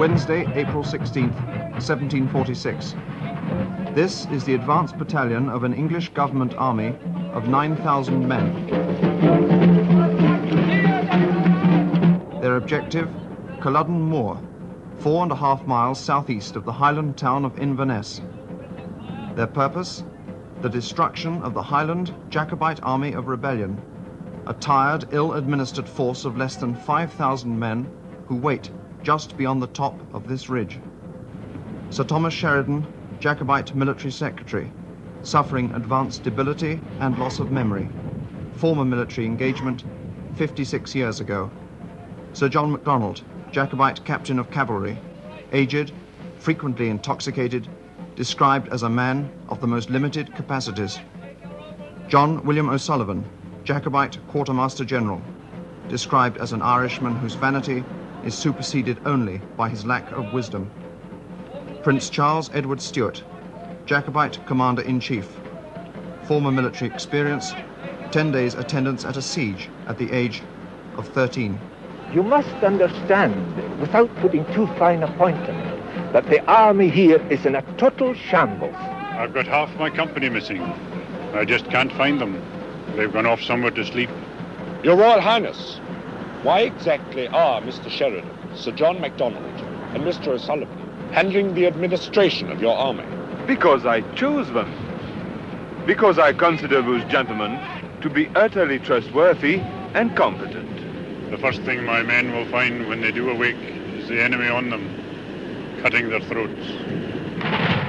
Wednesday, April 16th, 1746. This is the advance battalion of an English government army of 9,000 men. Their objective, Culloden Moor, four and a half miles southeast of the Highland town of Inverness. Their purpose, the destruction of the Highland Jacobite army of rebellion, a tired, ill-administered force of less than 5,000 men who wait just beyond the top of this ridge. Sir Thomas Sheridan, Jacobite military secretary, suffering advanced debility and loss of memory. Former military engagement 56 years ago. Sir John MacDonald, Jacobite captain of cavalry, aged, frequently intoxicated, described as a man of the most limited capacities. John William O'Sullivan, Jacobite quartermaster general, described as an Irishman whose vanity is superseded only by his lack of wisdom. Prince Charles Edward Stuart, Jacobite Commander-in-Chief, former military experience, 10 days attendance at a siege at the age of 13. You must understand, without putting too fine a point on it, that the army here is in a total shambles. I've got half my company missing. I just can't find them. They've gone off somewhere to sleep. Your Royal Highness, why exactly are Mr. Sheridan, Sir John MacDonald, and Mr. O'Sullivan handling the administration of your army? Because I chose them. Because I consider those gentlemen to be utterly trustworthy and competent. The first thing my men will find when they do awake is the enemy on them, cutting their throats.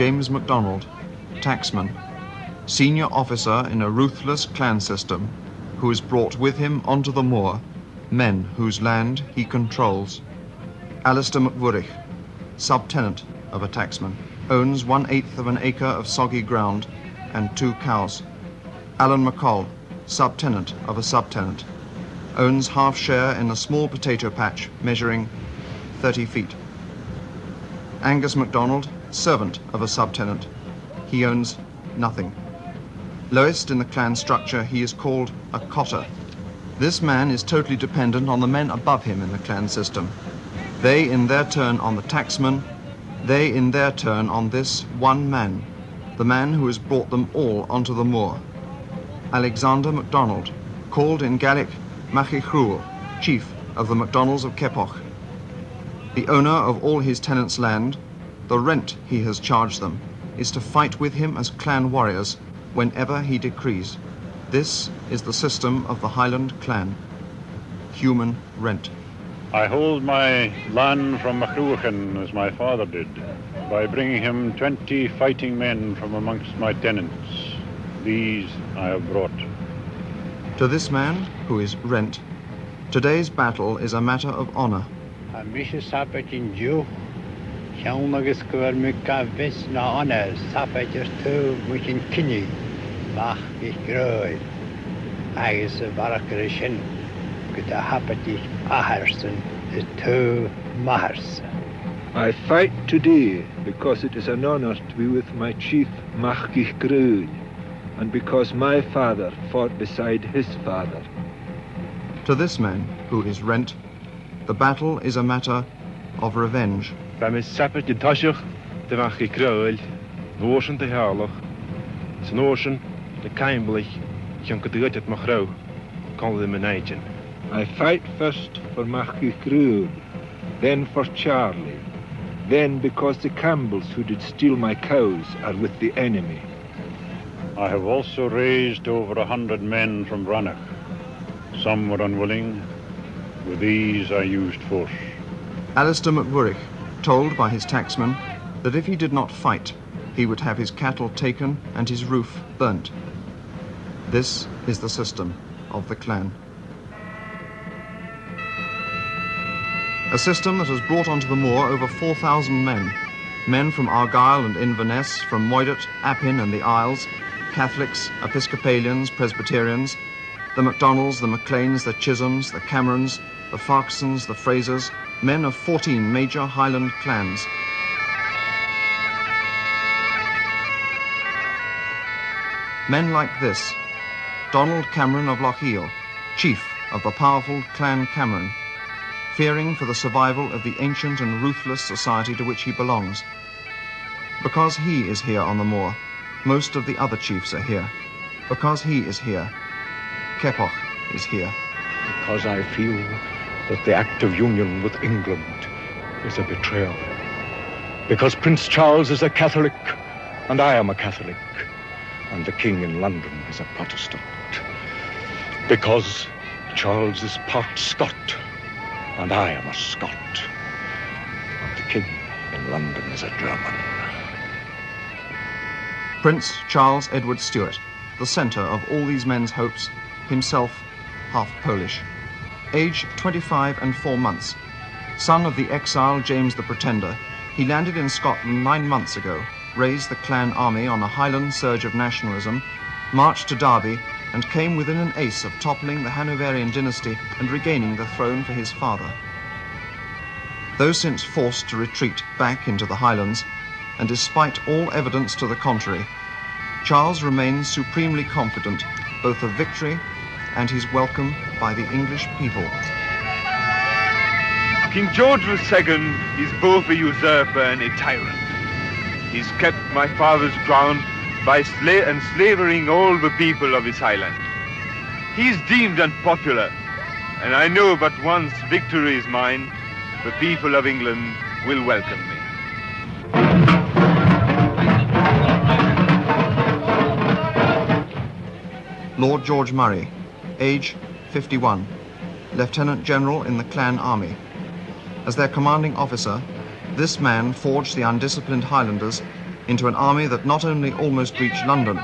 James MacDonald, taxman, senior officer in a ruthless clan system, who has brought with him onto the moor men whose land he controls. Alistair MacVurich, subtenant of a taxman, owns one-eighth of an acre of soggy ground and two cows. Alan McCall, subtenant of a subtenant, owns half share in a small potato patch measuring 30 feet. Angus MacDonald, servant of a subtenant. He owns nothing. Lowest in the clan structure, he is called a cotter. This man is totally dependent on the men above him in the clan system. They in their turn on the taxman, they in their turn on this one man, the man who has brought them all onto the moor. Alexander MacDonald, called in Gaelic Machichrúil, chief of the MacDonalds of Keppoch. The owner of all his tenants' land, the rent he has charged them is to fight with him as clan warriors whenever he decrees. This is the system of the Highland clan. Human rent. I hold my land from Macruachan as my father did, by bringing him 20 fighting men from amongst my tenants. These I have brought. To this man, who is rent, today's battle is a matter of honor. Ná tú agus tú. I fight today because it is an honor to be with my chief Machgich Grun and because my father fought beside his father. To this man, who is rent, the battle is a matter of revenge. Ba me sapper de taiiseach de bach i cruil Notion de hearlach, It's notion de caimblich, John could get it machrou, call them an agent. I fight first for Marquis Grun, then for Charlie, then because the Campbells who did steal my cows are with the enemy. I have also raised over a hundred men from Rannoch. Some were unwilling. With these I used force. Alistair MacVurich, told by his taxman that if he did not fight, he would have his cattle taken and his roof burnt. This is the system of the clan. A system that has brought onto the moor over 4,000 men. Men from Argyll and Inverness, from Moidart, Appin and the Isles, Catholics, Episcopalians, Presbyterians, the MacDonalds, the MacLeans, the Chisholms, the Camerons, the Farquharsons, the Frasers, men of 14 major Highland clans. Men like this, Donald Cameron of Lochiel, chief of the powerful Clan Cameron, fearing for the survival of the ancient and ruthless society to which he belongs. Because he is here on the moor, most of the other chiefs are here. Because he is here, Keppoch is here. Because I feel that the act of union with England is a betrayal. Because Prince Charles is a Catholic, and I am a Catholic, and the King in London is a Protestant. Because Charles is part Scot, and I am a Scot, and the King in London is a German. Prince Charles Edward Stuart, the centre of all these men's hopes, himself half Polish. Age 25 and 4 months. Son of the exile James the Pretender, he landed in Scotland nine months ago, raised the clan army on a Highland surge of nationalism, marched to Derby, and came within an ace of toppling the Hanoverian dynasty and regaining the throne for his father. Though since forced to retreat back into the Highlands, and despite all evidence to the contrary, Charles remains supremely confident both of victory and his welcome by the English people. King George II is both a usurper and a tyrant. He's kept my father's crown by sla- enslaving all the people of his highland. He's deemed unpopular, and I know that once victory is mine, the people of England will welcome me. Lord George Murray, age 51, Lieutenant General in the Clan Army. As their commanding officer, this man forged the undisciplined Highlanders into an army that not only almost reached London,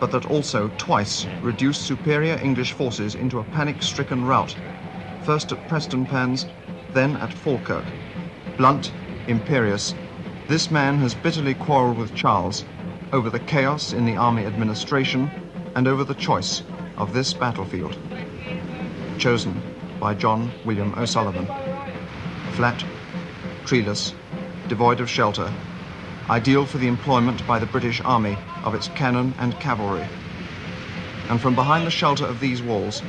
but that also twice reduced superior English forces into a panic-stricken rout, first at Prestonpans, then at Falkirk. Blunt, imperious, this man has bitterly quarrelled with Charles over the chaos in the army administration and over the choice of this battlefield. Chosen by John William O'Sullivan. Flat, treeless, devoid of shelter, ideal for the employment by the British Army of its cannon and cavalry. And from behind the shelter of these walls,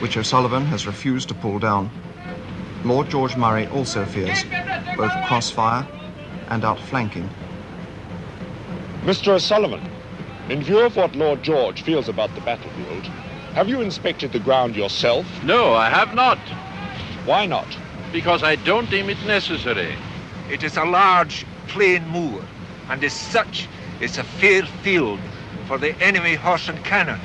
which O'Sullivan has refused to pull down, Lord George Murray also fears both crossfire and outflanking. Mr. O'Sullivan, in view of what Lord George feels about the battlefield, have you inspected the ground yourself? No, I have not, Why not? because I don't deem it necessary. It is a large, plain moor, and as such is a fair field for the enemy horse and cannon,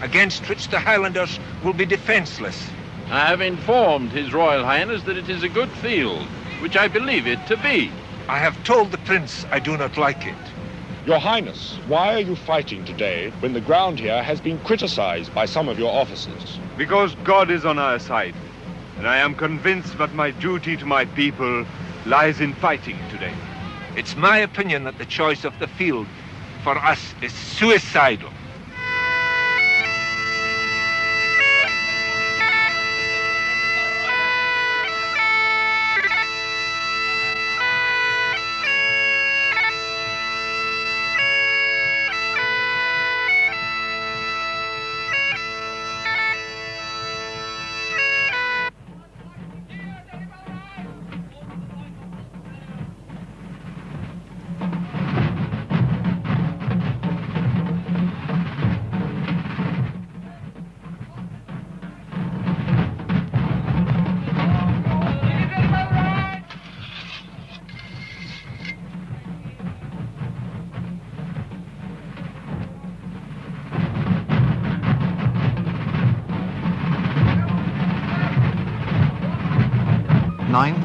against which the Highlanders will be defenceless. I have informed His Royal Highness that it is a good field, which I believe it to be. I have told the prince I do not like it. Your Highness, why are you fighting today when the ground here has been criticized by some of your officers? Because God is on our side, and I am convinced that my duty to my people lies in fighting today. It's my opinion that the choice of the field for us is suicidal.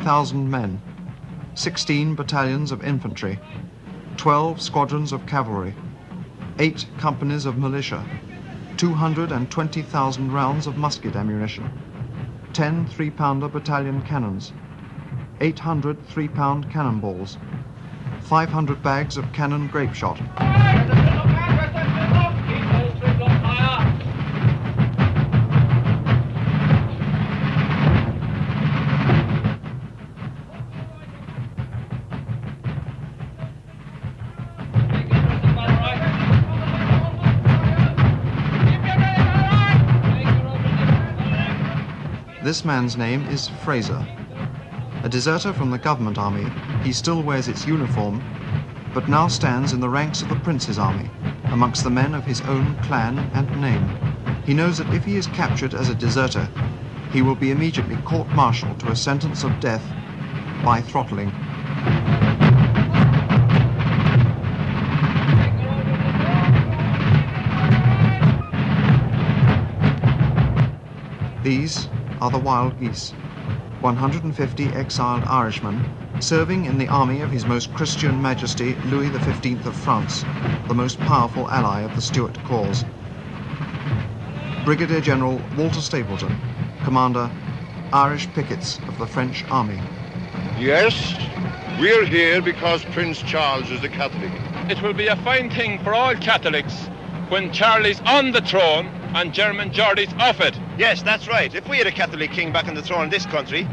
9,000 men, 16 battalions of infantry, 12 squadrons of cavalry, 8 companies of militia, 220,000 rounds of musket ammunition, 10 three-pounder battalion cannons, 800 three-pound cannonballs, 500 bags of cannon grape shot. This man's name is Fraser. A deserter from the government army, he still wears its uniform, but now stands in the ranks of the prince's army, amongst the men of his own clan and name. He knows that if he is captured as a deserter, he will be immediately court-martialed to a sentence of death by throttling. These are the wild geese, 150 exiled Irishmen serving in the army of His Most Christian Majesty Louis XV of France, the most powerful ally of the Stuart cause. Brigadier General Walter Stapleton, Commander, Irish Pickets of the French Army. Yes, we're here because Prince Charles is a Catholic. It will be a fine thing for all Catholics when Charlie's on the throne and German Geordie's off it. Yes, that's right. If we had a Catholic king back on the throne in this country,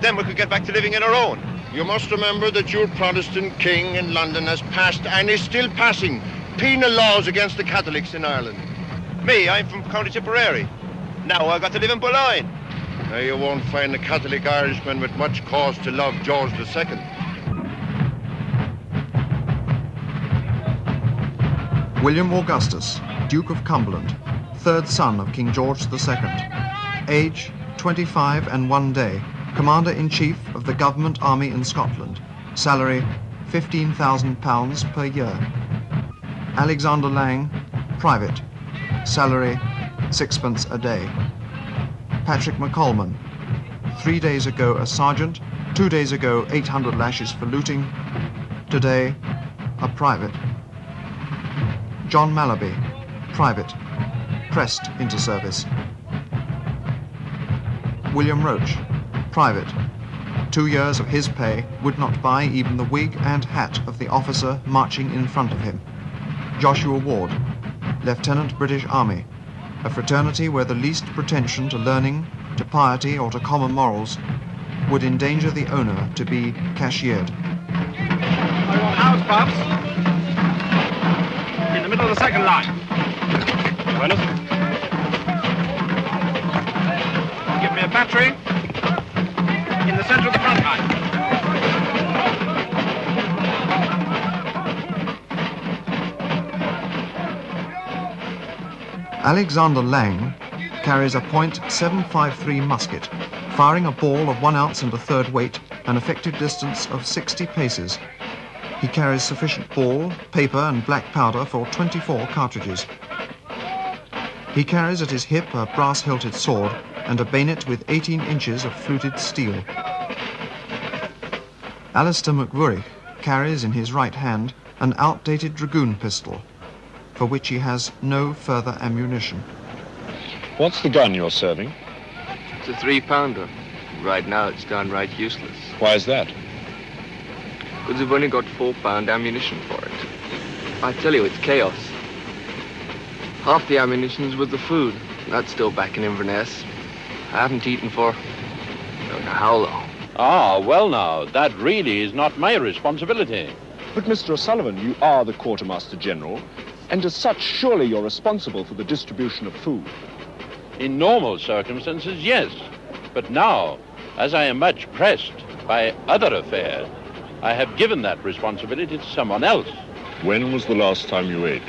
then we could get back to living in our own. You must remember that your Protestant king in London has passed and is still passing penal laws against the Catholics in Ireland. Me, I'm from County Tipperary. Now I've got to live in Boulogne. Now you won't find a Catholic Irishman with much cause to love George II. William Augustus, Duke of Cumberland, third son of King George II. Age 25 and one day. Commander-in-Chief of the Government Army in Scotland. Salary £15,000 per year. Alexander Lang, Private. Salary sixpence a day. Patrick McColman. Three days ago a sergeant, two days ago 800 lashes for looting. Today, a private. John Malaby, Private. Pressed into service. William Roach, Private. Two years of his pay would not buy even the wig and hat of the officer marching in front of him. Joshua Ward, Lieutenant British Army, a fraternity where the least pretension to learning, to piety, or to common morals would endanger the owner to be cashiered. House pups in the middle of the second line. Give me a battery in the center of the front line. Alexander Lang carries a .753 musket, firing a ball of one ounce and a third weight, an effective distance of 60 paces. He carries sufficient ball, paper, and black powder for 24 cartridges. He carries at his hip a brass-hilted sword and a bayonet with 18 inches of fluted steel. Alistair McVurich carries in his right hand an outdated dragoon pistol, for which he has no further ammunition. What's the gun you're serving? It's a three pounder. Right now it's downright useless. Why is that? Because we've only got four pound ammunition for it. I tell you, it's chaos. Half the ammunition's with the food. That's still back in Inverness. I haven't eaten for don't know how long. Ah, well now, that really is not my responsibility. But, Mr. O'Sullivan, you are the Quartermaster General, and as such, surely you're responsible for the distribution of food. In normal circumstances, yes. But now, as I am much pressed by other affairs, I have given that responsibility to someone else. When was the last time you ate?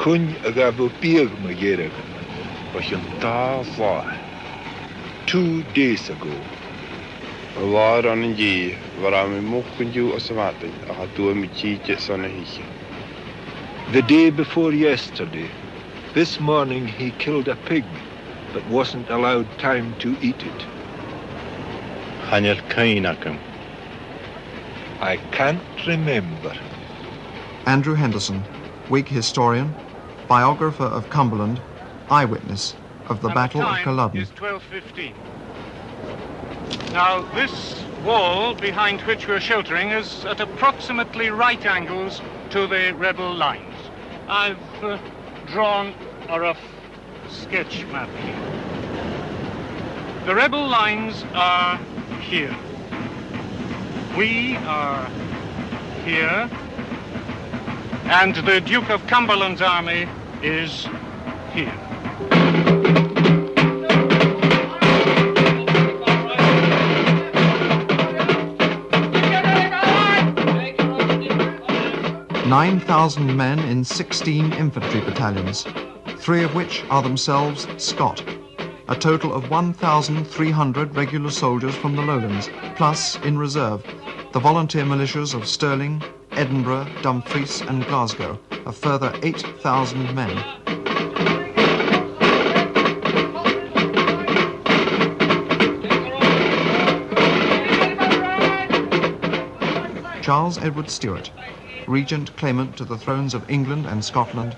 Kun agavopir magere. Two days ago. Var an ji var am mokunju osamatin a tu mi chi sonahike. The day before yesterday. This morning he killed a pig, but wasn't allowed time to eat it. I can't remember. Andrew Henderson, Whig historian, biographer of Cumberland, eyewitness of the Battle of time Culloden. is 12.15. Now, this wall behind which we're sheltering is at approximately right angles to the rebel lines. I've uh, drawn a rough sketch map here. The rebel lines are here. We are here. And the Duke of Cumberland's army is here. Nine thousand men in sixteen infantry battalions, three of which are themselves Scot. A total of 1,300 regular soldiers from the lowlands, plus, in reserve, the volunteer militias of Stirling, Edinburgh, Dumfries, and Glasgow, a further 8,000 men. Charles Edward Stuart, regent claimant to the thrones of England and Scotland,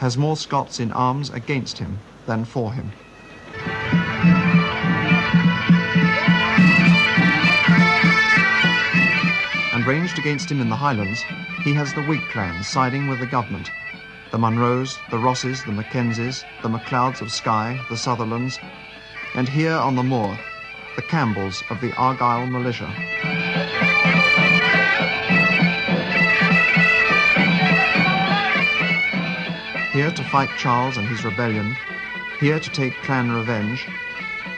has more Scots in arms against him than for him. Ranged against him in the Highlands, he has the Whig clans siding with the government. The Munros, the Rosses, the Mackenzies, the Macleods of Skye, the Sutherlands, and here on the moor, the Campbells of the Argyle militia. Here to fight Charles and his rebellion, here to take clan revenge,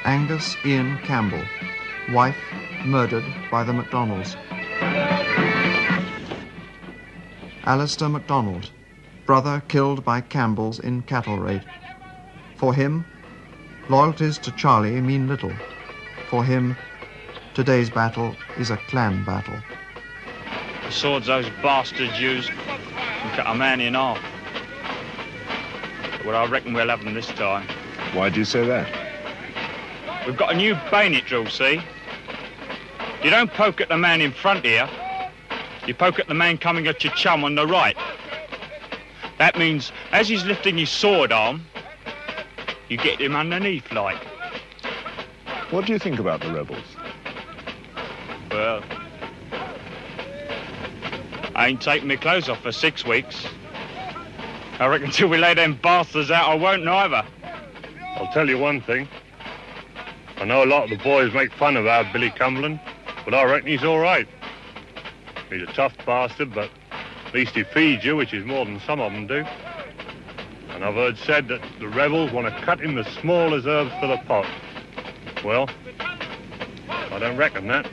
Angus Ian Campbell, wife murdered by the MacDonalds. Alistair MacDonald, brother killed by Campbells in cattle raid. For him, loyalties to Charlie mean little. For him, today's battle is a clan battle. The swords those bastards use can cut a man in half. But I reckon we'll have them this time. Why do you say that? We've got a new bayonet drill, see? You don't poke at the man in front here. You poke at the man coming at your chum on the right. That means as he's lifting his sword arm, you get him underneath like. What do you think about the rebels? Well, I ain't taking my clothes off for six weeks. I reckon till we lay them bastards out, I won't neither. I'll tell you one thing. I know a lot of the boys make fun of our Billy Cumberland, but I reckon he's all right. He's a tough bastard, but at least he feeds you, which is more than some of them do. And I've heard said that the rebels want to cut him the smallest herbs for the pot. Well, I don't reckon that.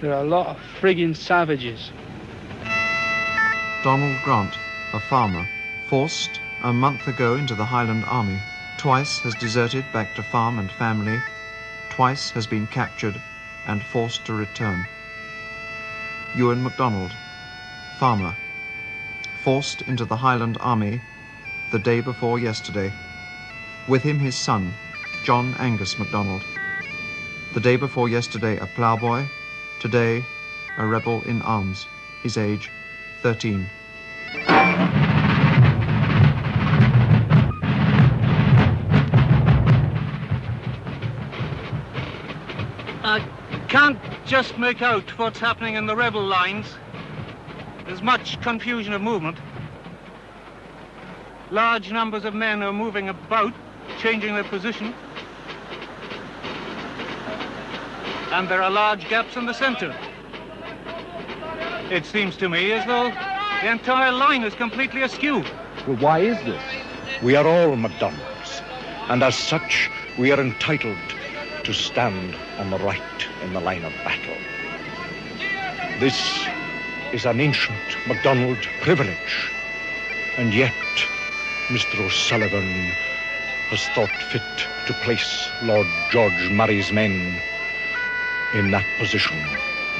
There are a lot of friggin' savages. Donald Grant, a farmer, forced a month ago into the Highland Army, twice has deserted back to farm and family, twice has been captured and forced to return. Ewan MacDonald, farmer, forced into the Highland Army the day before yesterday. With him his son, John Angus MacDonald. The day before yesterday a ploughboy, today a rebel in arms, his age 13. Just make out what's happening in the rebel lines. There's much confusion of movement. Large numbers of men are moving about, changing their position. And there are large gaps in the center. It seems to me as though the entire line is completely askew. Well, why is this? We are all MacDonalds, and as such, we are entitled to stand on the right in the line of battle. This is an ancient MacDonald privilege, and yet Mr. O'Sullivan has thought fit to place Lord George Murray's men in that position.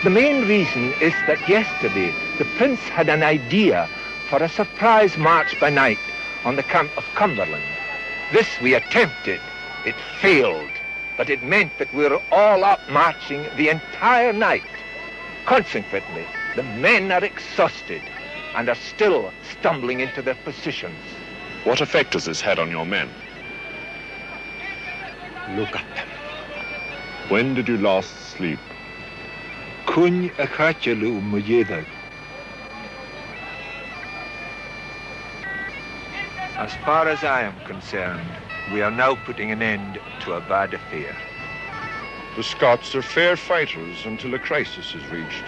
The main reason is that yesterday the Prince had an idea for a surprise march by night on the camp of Cumberland. This we attempted. It failed. But it meant that we were all up marching the entire night. Consequently, the men are exhausted and are still stumbling into their positions. What effect has this had on your men? Look at them. When did you last sleep? Kun a chatelu mujedag. As far as I am concerned, we are now putting an end to a bad affair. The Scots are fair fighters until a crisis is reached.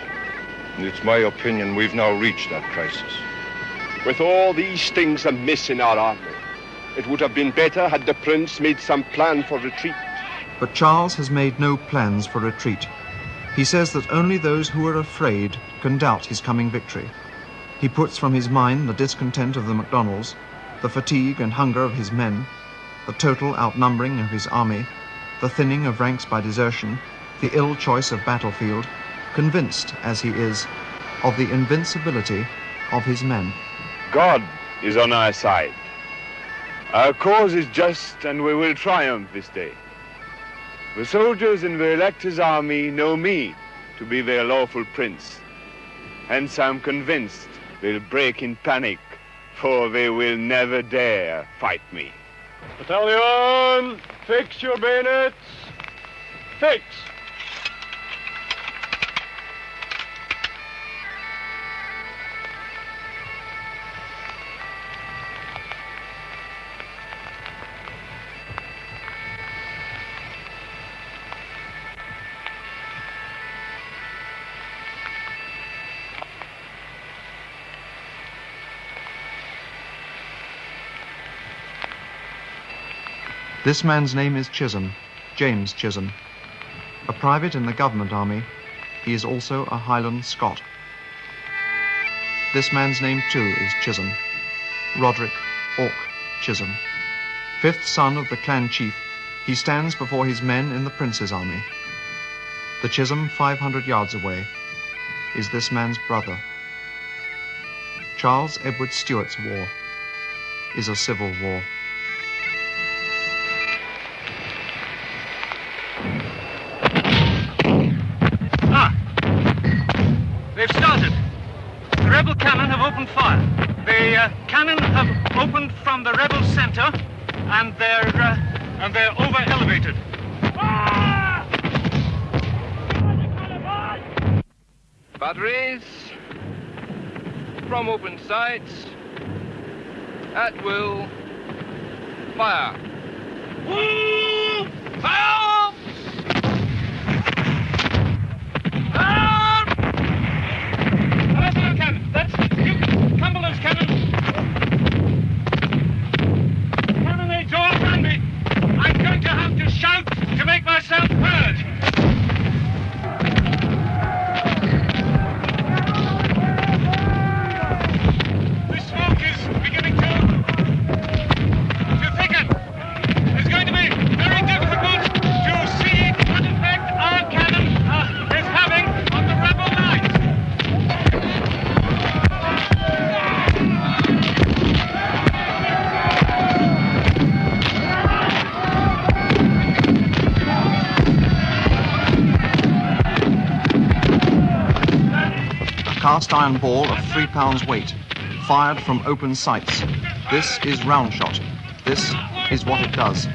And it's my opinion we've now reached that crisis. With all these things amiss in our army, it would have been better had the prince made some plan for retreat. But Charles has made no plans for retreat. He says that only those who are afraid can doubt his coming victory. He puts from his mind the discontent of the Macdonalds, the fatigue and hunger of his men, the total outnumbering of his army, the thinning of ranks by desertion, the ill choice of battlefield, convinced, as he is, of the invincibility of his men. God is on our side. Our cause is just, and we will triumph this day. The soldiers in the elector's army know me to be their lawful prince. Hence I'm convinced they'll break in panic, for they will never dare fight me. Battalion, fix your bayonets. Fix. This man's name is Chisholm, James Chisholm. A private in the government army, he is also a Highland Scot. This man's name too is Chisholm, Roderick Og Chisholm. Fifth son of the clan chief, he stands before his men in the prince's army. The Chisholm, 500 yards away, is this man's brother. Charles Edward Stuart's war is a civil war. And they're over elevated. Batteries from open sights at will fire. Fire! Cast iron ball of three pounds weight, fired from open sights. This is round shot. This is what it does.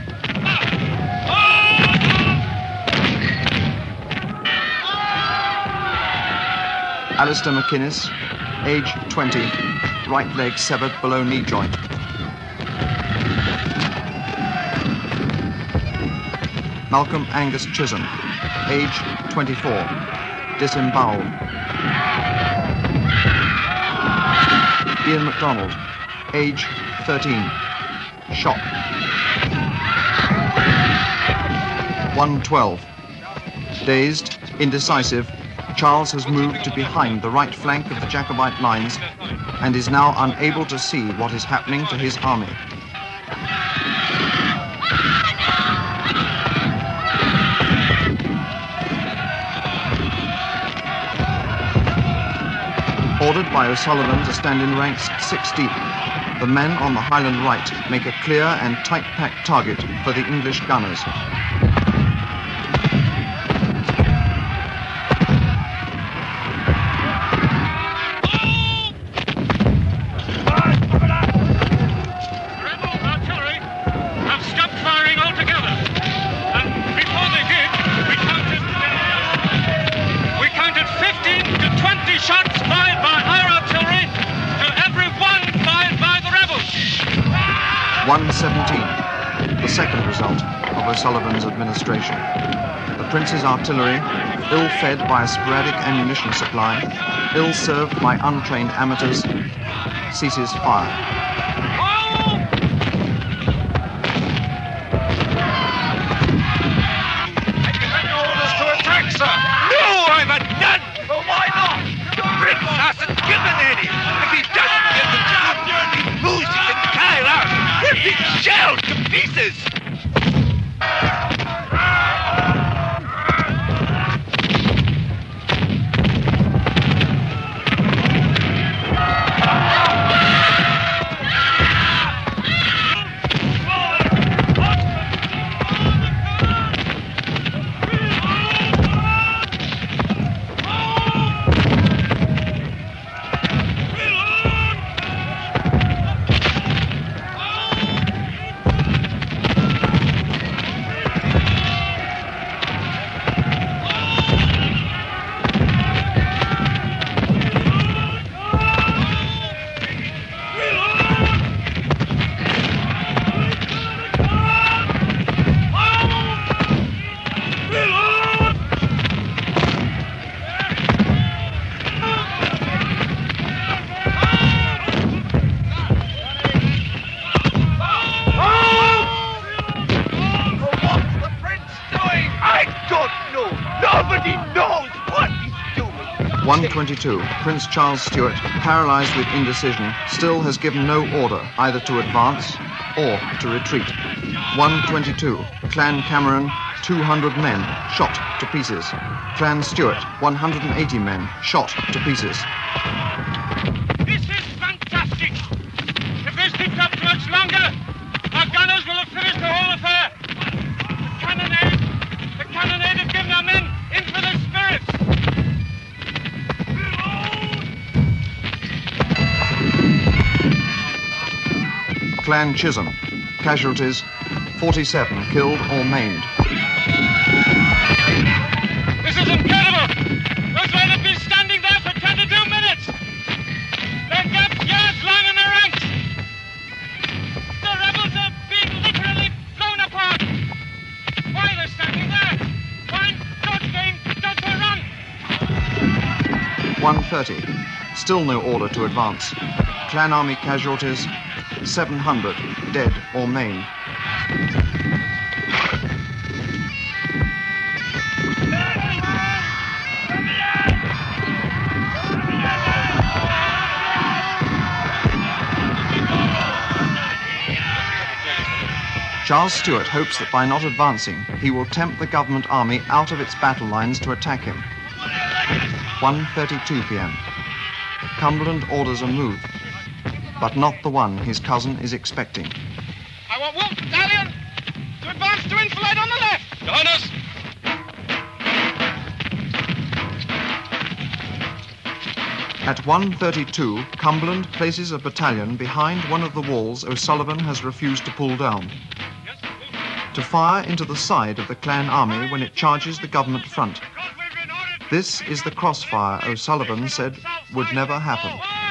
Alistair McInnes, age 20, right leg severed below knee joint. Malcolm Angus Chisholm, age 24, disemboweled. Ian MacDonald, age 13, shot. 112. Dazed, indecisive, Charles has moved to behind the right flank of the Jacobite lines and is now unable to see what is happening to his army. Ordered by O'Sullivan to stand in ranks six deep, the men on the Highland right make a clear and tight-packed target for the English gunners. O'Sullivan's administration. The Prince's artillery, ill fed by a sporadic ammunition supply, ill served by untrained amateurs, ceases fire. 122, Prince Charles Stuart, paralyzed with indecision, still has given no order either to advance or to retreat. 122, Clan Cameron, 200 men, shot to pieces. Clan Stuart, 180 men, shot to pieces. Clan Chisholm, casualties, 47 killed or maimed. This is incredible! Those men have been standing there for 22 minutes! Their gaps yards long in their ranks! The rebels are being literally blown apart! Why are they standing there? Why don't they, don't they run? 130, still no order to advance. Clan Army casualties, 700 dead or maimed. Charles Stuart hopes that by not advancing, he will tempt the government army out of its battle lines to attack him. 1.32 p.m. Cumberland orders a move, but not the one his cousin is expecting. I want Wolfe Battalion to advance to enfilade on the left! Gunners! At 1.32, Cumberland places a battalion behind one of the walls O'Sullivan has refused to pull down. To fire into the side of the clan army when it charges the government front. This is the crossfire O'Sullivan said would never happen.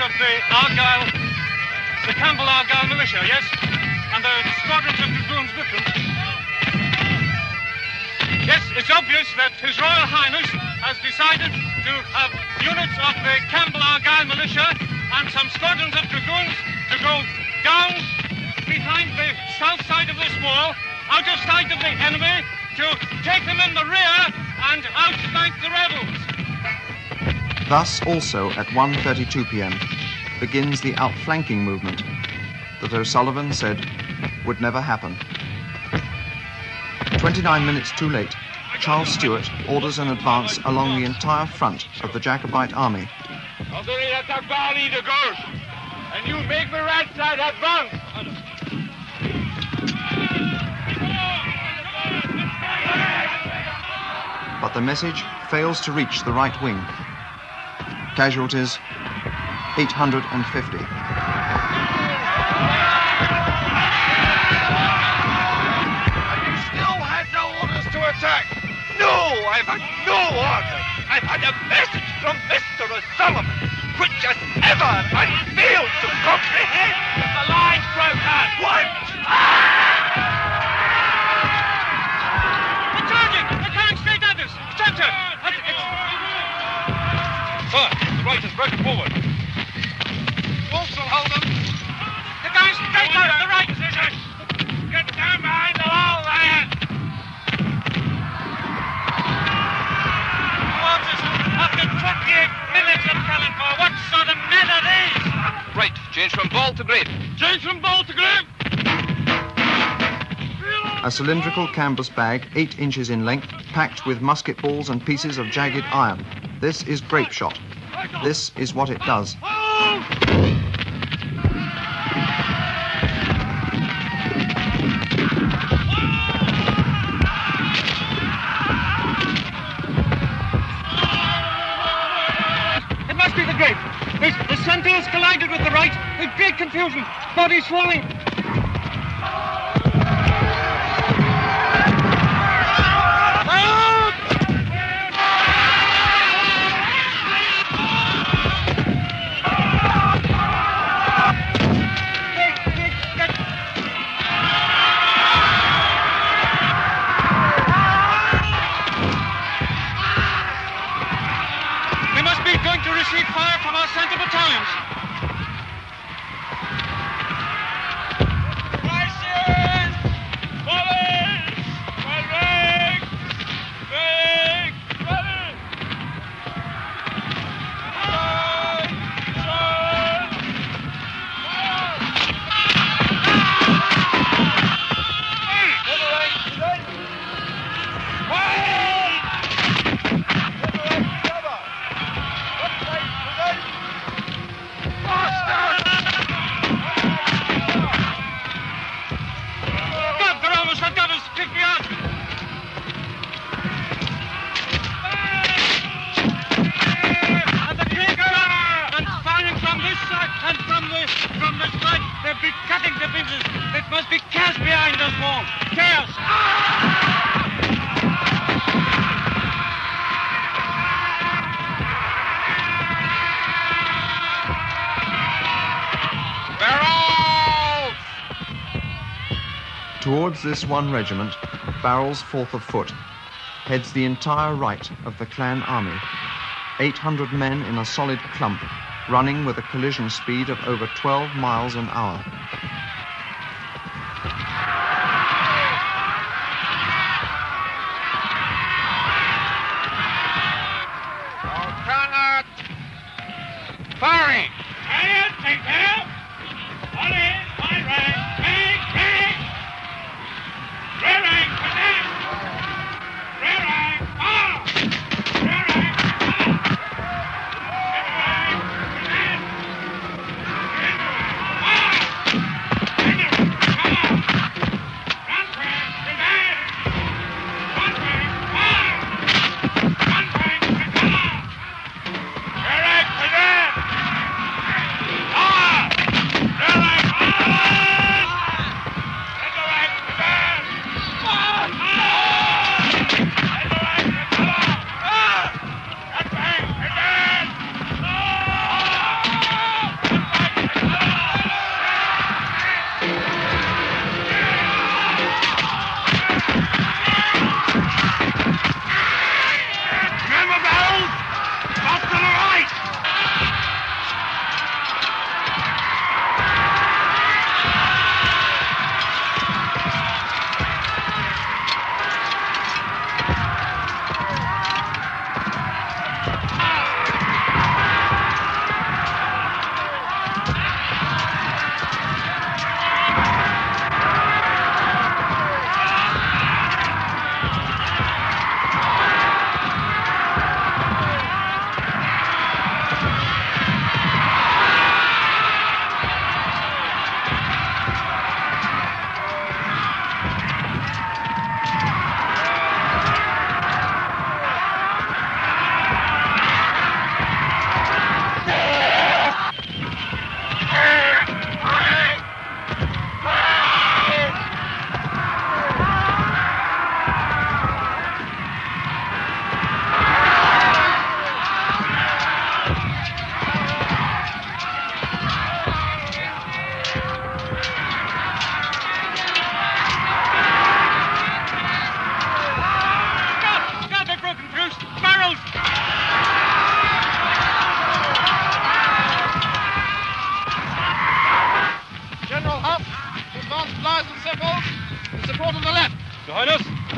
Of the Argyle, the Campbell Argyle militia, yes? And the squadrons of dragoons with them. Yes, it's obvious that His Royal Highness has decided to have units of the Campbell Argyle militia and some squadrons of dragoons to go down behind the south side of this wall, out of sight of the enemy, to take them in the rear and outflank the rebels. Thus, also at 1.32 p.m., begins the outflanking movement that O'Sullivan said would never happen. 29 minutes too late, Charles Stuart orders an advance along the entire front of the Jacobite army. Already at the valley to go, and you make the right side advance. But the message fails to reach the right wing. Casualties 850. Still had no orders to attack. No, I've had no orders. I've had a message from Mr. O'Sullivan, which has ever and failed to comprehend. The line's broken. What? They're charging! They're coming straight at us! Center! Sir, the right is broken forward. Wolfe's will hold them. They're going straight at us! The right position! Get down behind the wall there. Walters, after 28 minutes of telling for what sort of men are these? Right, change from ball to grape. Change from ball to grape! A cylindrical canvas bag, eight inches in length, packed with musket balls and pieces of jagged iron. This is grape shot. This is what it does. It must be the grape. The, the center has collided with the right. With great confusion. Body swelling. Towards this one regiment, Barrell's Fourth of Foot, heads the entire right of the clan army. 800 men in a solid clump, running with a collision speed of over 12 miles an hour. Cannot. Firing! Quiet, take care.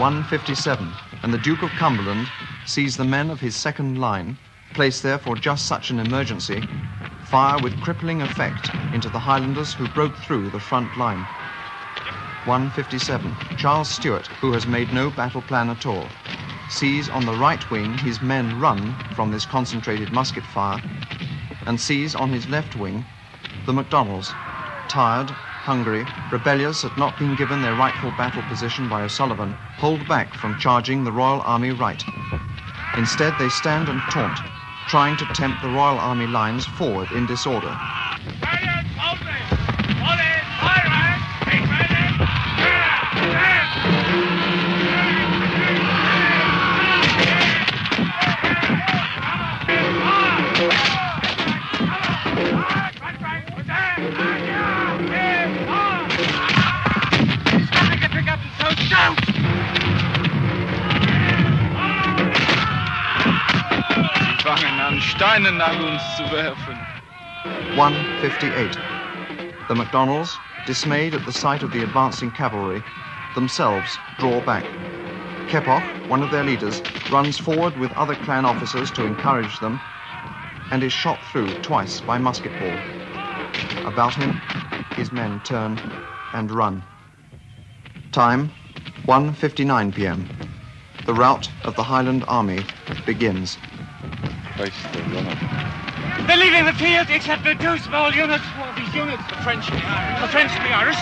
157, and the Duke of Cumberland sees the men of his second line, placed there for just such an emergency, fire with crippling effect into the Highlanders who broke through the front line. 157, Charles Stuart, who has made no battle plan at all, sees on the right wing his men run from this concentrated musket fire, and sees on his left wing the MacDonalds, tired, hungry, rebellious at not being given their rightful battle position by O'Sullivan, hold back from charging the Royal Army right. Instead, they stand and taunt, trying to tempt the Royal Army lines forward in disorder. Steine nach uns zu werfen. 158. The MacDonalds, dismayed at the sight of the advancing cavalry, themselves draw back. Keppoch, one of their leaders, runs forward with other clan officers to encourage them and is shot through twice by musket ball. About him, his men turn and run. Time 1:59 p.m. The rout of the Highland Army begins. They're leaving the field except for two small units. Well, these units, the French and the Irish. The French and the Irish.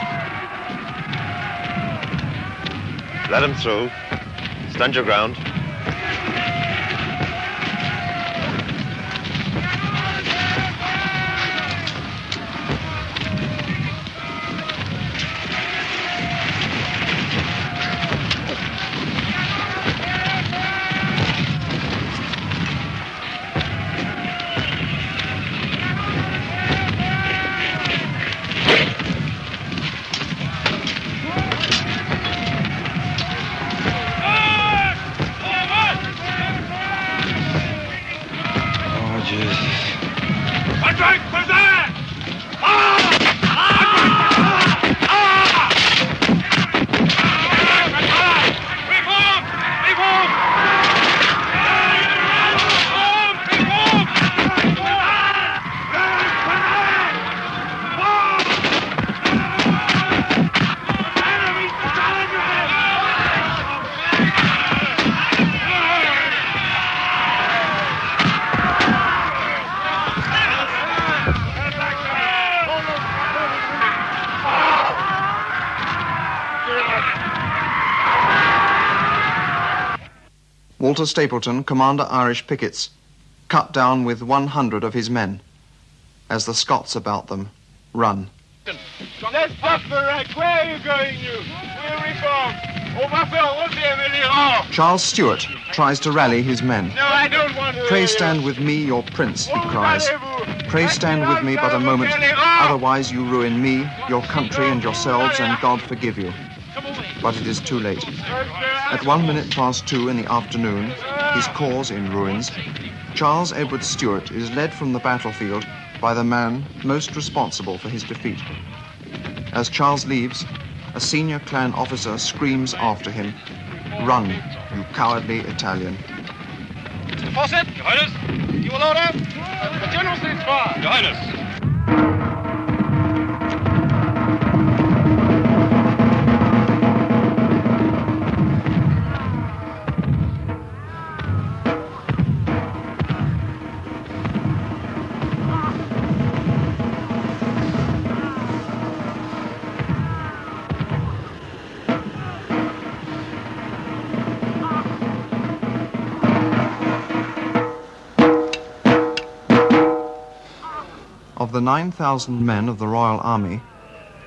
Let them through. Stand your ground. Walter Stapleton, Commander Irish Pickets, cut down with 100 of his men as the Scots about them run. Let's stop the wreck. Where are you going, you? We'll reform. On va faire retirer les rangs. Charles Stuart tries to rally his men. No, I don't want to. Pray stand with me, your prince, he cries. Pray stand with me but a moment, otherwise you ruin me, your country, and yourselves, and God forgive you. But it is too late. At one minute past two in the afternoon, his cause in ruins, Charles Edward Stuart is led from the battlefield by the man most responsible for his defeat. As Charles leaves, a senior clan officer screams after him, Run, you cowardly Italian. Mr. Fawcett? Your Highness? You will order? The General stays fire. Your Highness. Of the 9,000 men of the Royal Army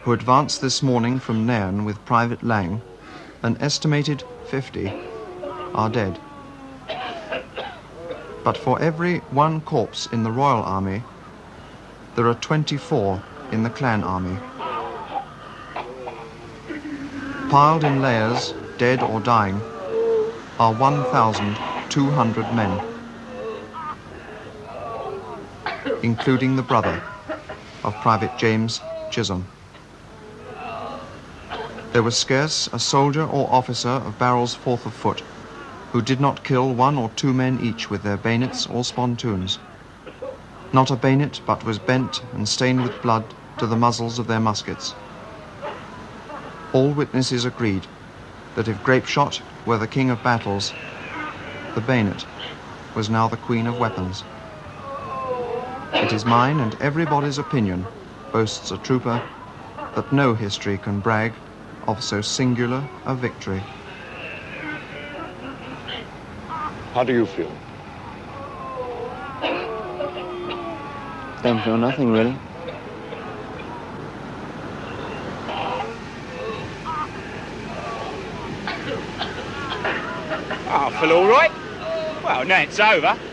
who advanced this morning from Nairn with Private Lang, an estimated 50 are dead. But for every one corpse in the Royal Army, there are 24 in the Clan Army. Piled in layers, dead or dying, are 1,200 men. Including the brother of Private James Chisholm. There was scarce a soldier or officer of Barrell's fourth of foot who did not kill one or two men each with their bayonets or spontoons. Not a bayonet but was bent and stained with blood to the muzzles of their muskets. All witnesses agreed that if grapeshot were the king of battles, the bayonet was now the queen of weapons. It is mine and everybody's opinion, boasts a trooper, that no history can brag of so singular a victory. How do you feel? Don't feel nothing, really. Oh, I feel all right. Well, now it's over.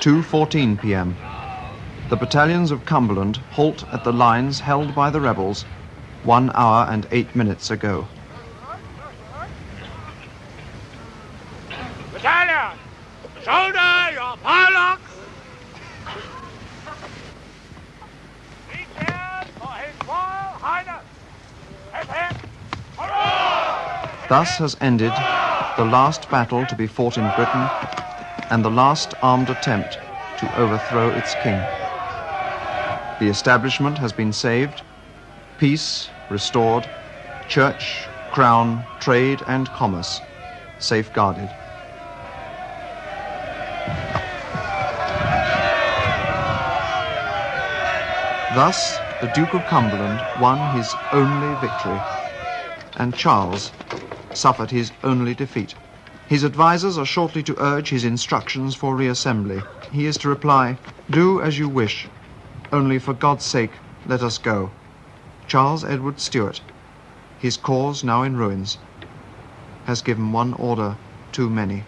2.14 p.m. The battalions of Cumberland halt at the lines held by the rebels one hour and eight minutes ago. Battalion! Shoulder your pilocks! Be cleared for His Royal Highness! Hip hip! Thus has ended the last battle to be fought in Britain and the last armed attempt to overthrow its king. The establishment has been saved, peace restored, church, crown, trade, and commerce safeguarded. Thus, the Duke of Cumberland won his only victory, and Charles suffered his only defeat. His advisers are shortly to urge his instructions for reassembly. He is to reply, Do as you wish, only for God's sake let us go. Charles Edward Stuart, his cause now in ruins, has given one order too many.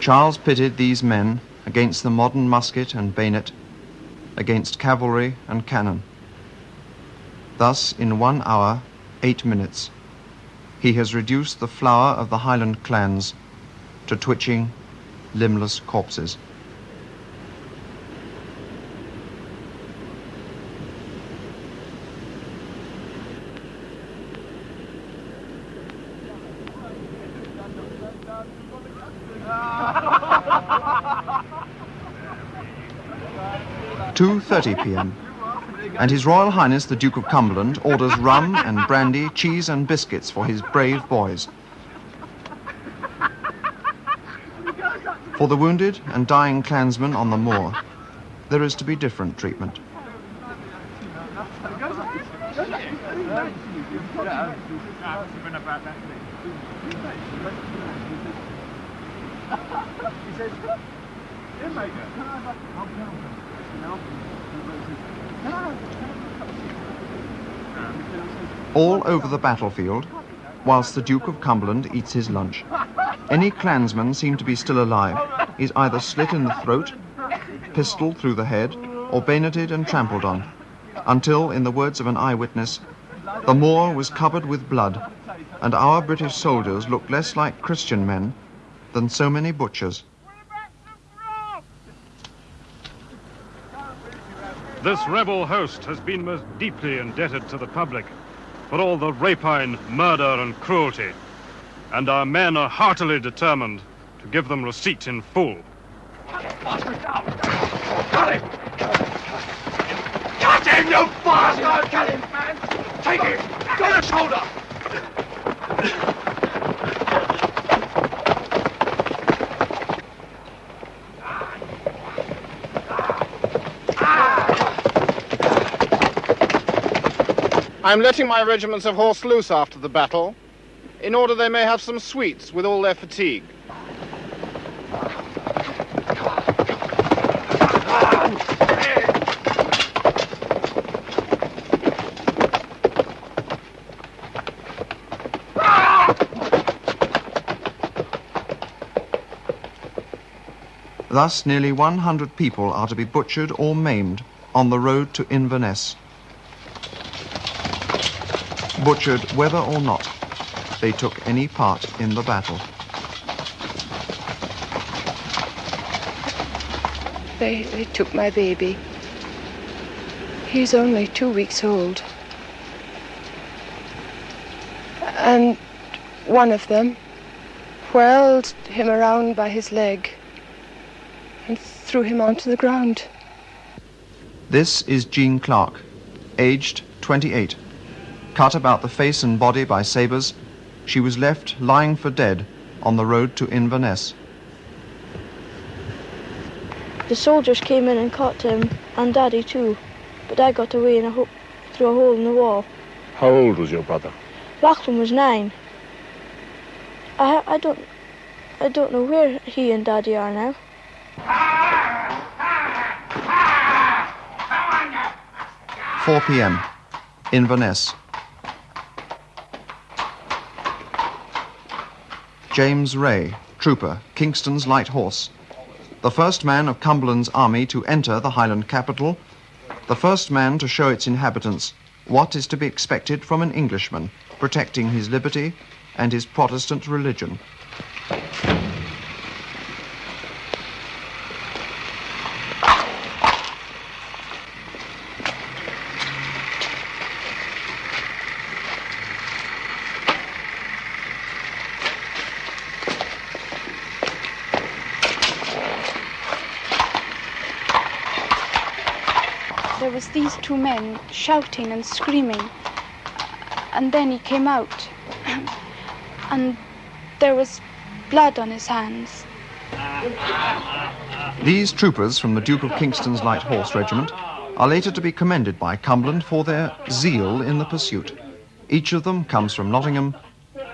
Charles pitted these men against the modern musket and bayonet, against cavalry and cannon. Thus, in one hour, eight minutes, he has reduced the flower of the Highland clans to twitching, limbless corpses. Two thirty p.m. And His Royal Highness the Duke of Cumberland orders rum and brandy, cheese and biscuits for his brave boys. For the wounded and dying clansmen on the moor, there is to be different treatment. All over the battlefield, whilst the Duke of Cumberland eats his lunch, any clansman seen to be still alive is either slit in the throat, pistoled through the head, or bayoneted and trampled on, until, in the words of an eyewitness, the moor was covered with blood, and our British soldiers looked less like Christian men than so many butchers. This rebel host has been most deeply indebted to the public for all the rapine, murder, and cruelty, and our men are heartily determined to give them receipt in full. Got him! Got him, you bastard! Got him, man! Take him! Got the shoulder! I'm letting my regiments of horse loose after the battle, in order they may have some sweets with all their fatigue. Thus, nearly 100 people are to be butchered or maimed on the road to Inverness. Butchered whether or not they took any part in the battle. They, they took my baby. He's only two weeks old. And one of them whirled him around by his leg and threw him onto the ground. This is Jean Clark, aged 28. Cut about the face and body by sabres, she was left lying for dead on the road to Inverness. The soldiers came in and caught him, and Daddy too. But I got away in a ho- through a hole in the wall. How old was your brother? Lachlan was nine. I I don't I don't know where he and Daddy are now. 4 p.m. Inverness. James Ray, trooper, Kingston's Light Horse. The first man of Cumberland's army to enter the Highland capital. The first man to show its inhabitants what is to be expected from an Englishman protecting his liberty and his Protestant religion. There was these two men shouting and screaming. And then he came out. And there was blood on his hands. These troopers from the Duke of Kingston's Light Horse Regiment are later to be commended by Cumberland for their zeal in the pursuit. Each of them comes from Nottingham.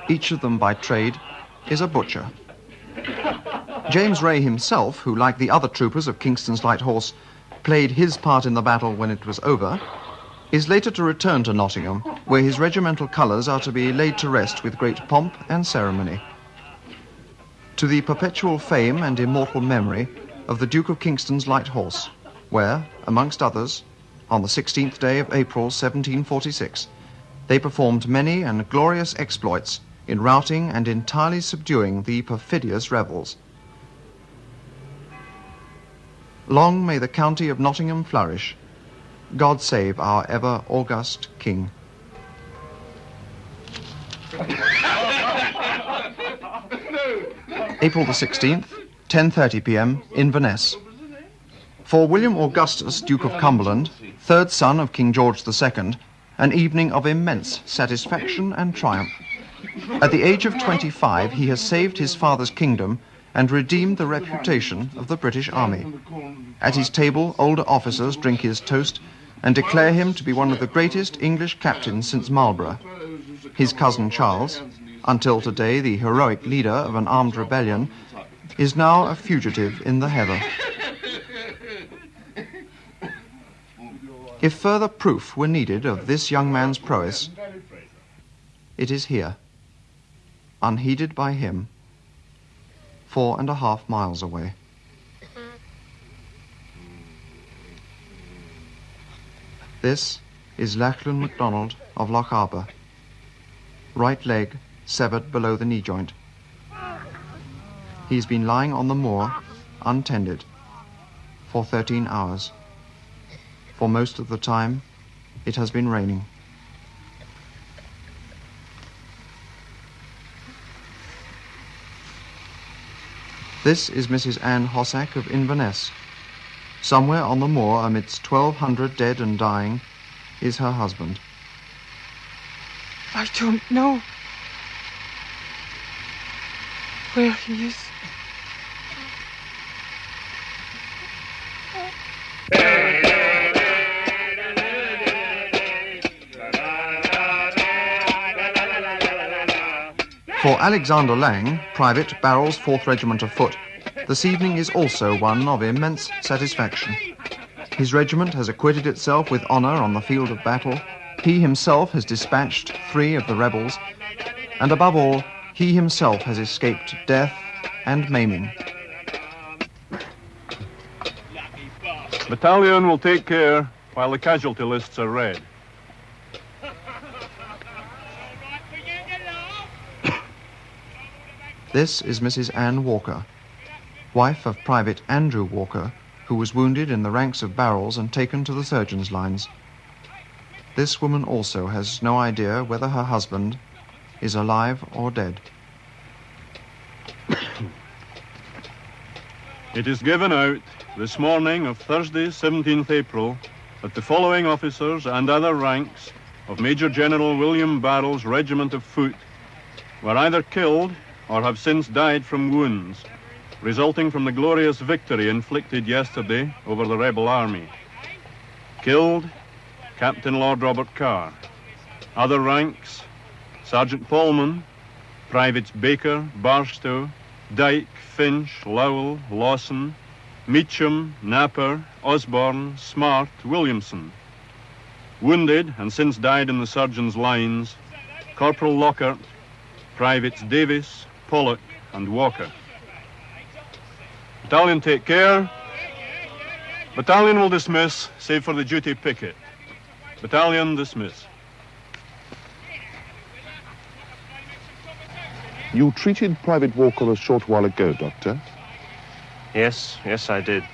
Each of them by trade is a butcher. James Ray himself, who, like the other troopers of Kingston's Light Horse, played his part in the battle when it was over, is later to return to Nottingham, where his regimental colours are to be laid to rest with great pomp and ceremony. To the perpetual fame and immortal memory of the Duke of Kingston's Light Horse, where, amongst others, on the 16th day of April 1746, they performed many and glorious exploits in routing and entirely subduing the perfidious rebels. Long may the county of Nottingham flourish. God save our ever august King. April the 16th, 10:30 p.m. Inverness. For William Augustus, Duke of Cumberland, third son of King George II, an evening of immense satisfaction and triumph. At the age of 25, he has saved his father's kingdom and redeemed the reputation of the British Army. At his table, older officers drink his toast and declare him to be one of the greatest English captains since Marlborough. His cousin Charles, until today the heroic leader of an armed rebellion, is now a fugitive in the heather. If further proof were needed of this young man's prowess, it is here, unheeded by him, four and a half miles away. This is Lachlan MacDonald of Lochaber. Right leg severed below the knee joint. He's been lying on the moor, untended, for 13 hours. For most of the time, it has been raining. This is Mrs. Anne Hossack of Inverness. Somewhere on the moor, amidst 1,200 dead and dying, is her husband. I don't know where he is. For Alexander Lang, Private, Barrell's 4th Regiment of Foot, this evening is also one of immense satisfaction. His regiment has acquitted itself with honour on the field of battle. He himself has dispatched three of the rebels, and above all, he himself has escaped death and maiming. Battalion will take care while the casualty lists are read. This is Mrs. Ann Walker, wife of Private Andrew Walker, who was wounded in the ranks of barrels and taken to the surgeon's lines. This woman also has no idea whether her husband is alive or dead. It is given out this morning of Thursday, 17th April, that the following officers and other ranks of Major General William Barrell's Regiment of Foot were either killed or have since died from wounds resulting from the glorious victory inflicted yesterday over the rebel army. Killed, Captain Lord Robert Kerr. Other ranks, Sergeant Polman, Privates Baker, Barstow, Dyke, Finch, Lowell, Lawson, Meacham, Napper, Osborne, Smart, Williamson. Wounded and since died in the surgeon's lines, Corporal Lockhart, Privates Davis, Pollock, and Walker. Battalion take care. Battalion will dismiss, save for the duty picket. Battalion dismiss. You treated Private Walker a short while ago, Doctor. Yes, yes, I did.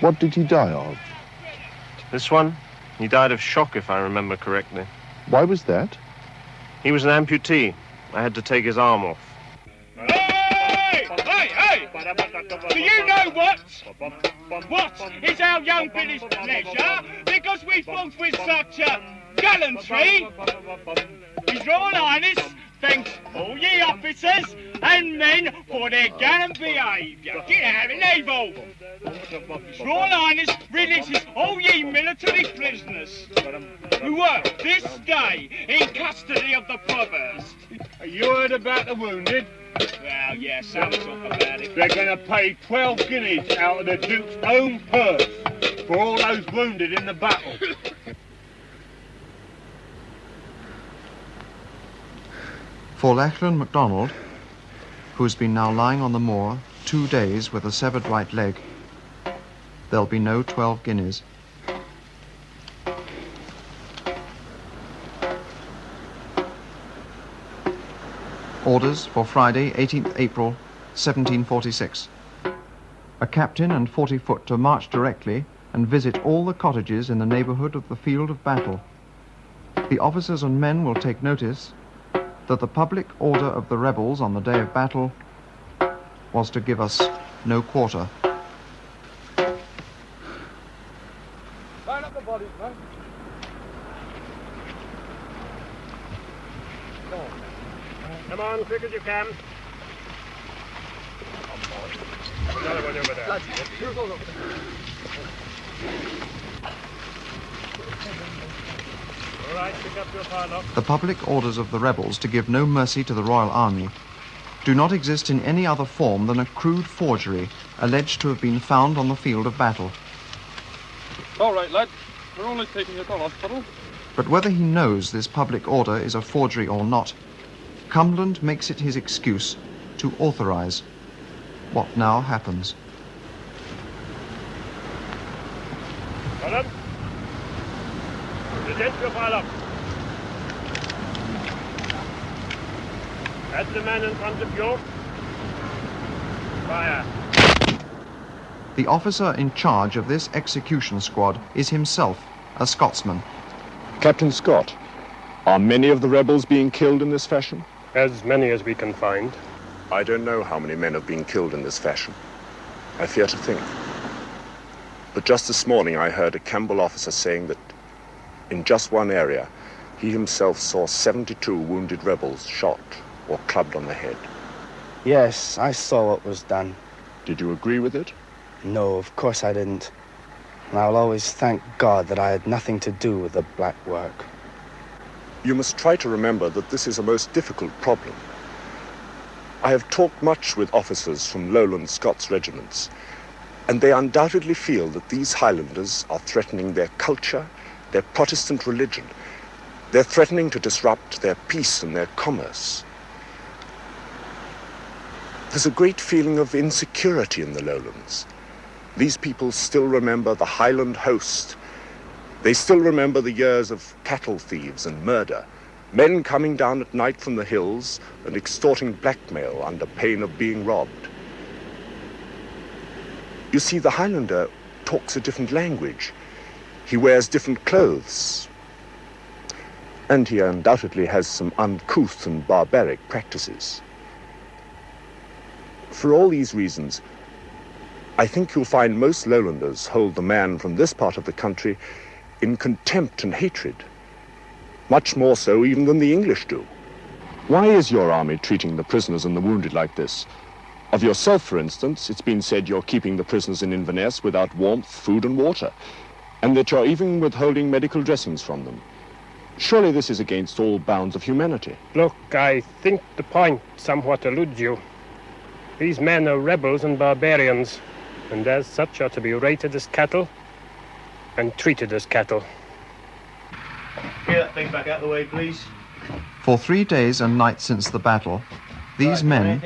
What did he die of? This one? He died of shock, if I remember correctly. Why was that? He was an amputee. I had to take his arm off. Do you know what? What is our young Billy's pleasure? Because we fought with such gallantry. His Royal Highness thanks all ye officers and men for their gallant behaviour. Get out of naval. Royal Highness releases all ye military prisoners who were this day in custody of the provost. You heard about the wounded? Well, yes, some talk about it. They're going to pay 12 guineas out of the Duke's own purse for all those wounded in the battle. For Lachlan MacDonald, who has been now lying on the moor two days with a severed right leg, there'll be no 12 guineas. Orders for Friday, 18th April, 1746. A captain and 40 foot to march directly and visit all the cottages in the neighborhood of the field of battle. The officers and men will take notice that the public order of the rebels on the day of battle was to give us no quarter. Quick as you can. Another one over there. All right, pick up your pile The public orders of the rebels to give no mercy to the Royal Army do not exist in any other form than a crude forgery alleged to have been found on the field of battle. All right, lad. We're only taking you to hospital. But whether he knows this public order is a forgery or not, Cumberland makes it his excuse to authorize what now happens. Column. Present your pile up. The man in front of you. Fire. The officer in charge of this execution squad is himself a Scotsman. Captain Scott, are many of the rebels being killed in this fashion? As many as we can find. I don't know how many men have been killed in this fashion. I fear to think. But just this morning I heard a Campbell officer saying that in just one area he himself saw 72 wounded rebels shot or clubbed on the head. Yes, I saw what was done. Did you agree with it? No, of course I didn't. And I'll always thank God that I had nothing to do with the black work. You must try to remember that this is a most difficult problem. I have talked much with officers from lowland Scots regiments, and they undoubtedly feel that these Highlanders are threatening their culture, their Protestant religion. They're threatening to disrupt their peace and their commerce. There's a great feeling of insecurity in the lowlands. These people still remember the Highland host. They still remember the years of cattle thieves and murder, men coming down at night from the hills and extorting blackmail under pain of being robbed. You see, the Highlander talks a different language. He wears different clothes. And he undoubtedly has some uncouth and barbaric practices. For all these reasons, I think you'll find most lowlanders hold the man from this part of the country in contempt and hatred. Much more so even than the English do. Why is your army treating the prisoners and the wounded like this? Of yourself, for instance, it's been said you're keeping the prisoners in Inverness without warmth, food and water, and that you're even withholding medical dressings from them. Surely this is against all bounds of humanity. Look, I think the point somewhat eludes you. These men are rebels and barbarians, and as such are to be rated as cattle and treated as cattle. Get that thing back out of the way, please. For three days and nights since the battle, these men,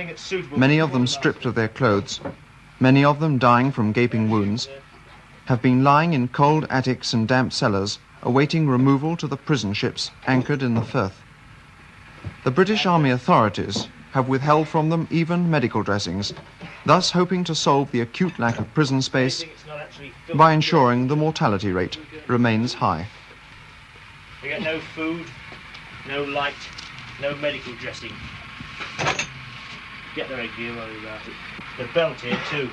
many of them stripped of their clothes, many of them dying from gaping wounds, have been lying in cold attics and damp cellars, awaiting removal to the prison ships anchored in the Firth. The British Army authorities have withheld from them even medical dressings, thus hoping to solve the acute lack of prison space by ensuring the mortality rate remains high. We get no food, no light, no medical dressing. Get the red gear, worry about it. The belt here too.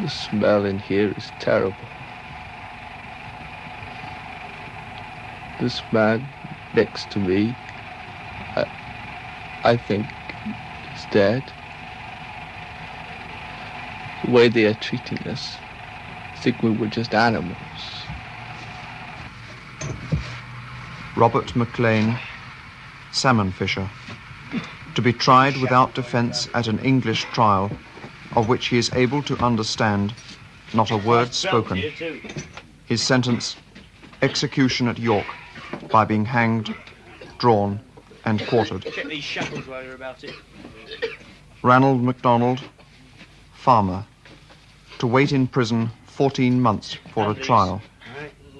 The smell in here is terrible. This man next to me, I, I think, is dead. The way they are treating us, I think we were just animals. Robert McLean, salmon fisher, to be tried without defence at an English trial, of which he is able to understand not a word spoken. His sentence, execution at York, by being hanged, drawn, and quartered. Check these shackles while you're about it. Ranald MacDonald, farmer, to wait in prison 14 months for a trial,